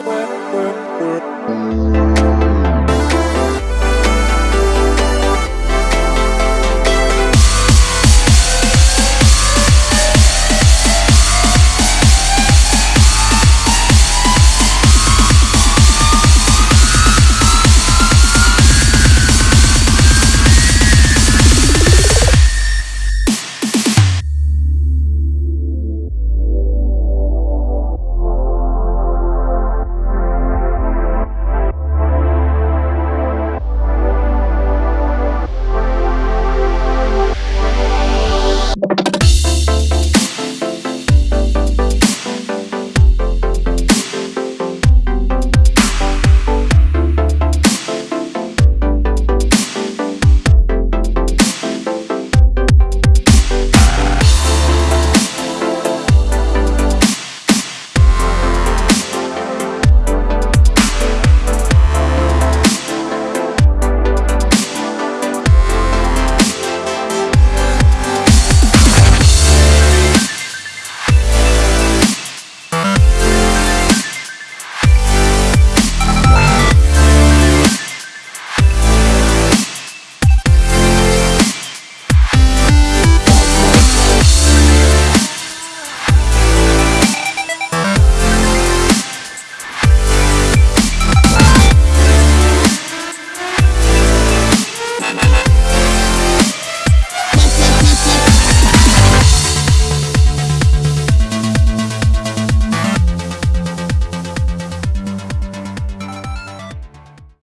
work, work, work.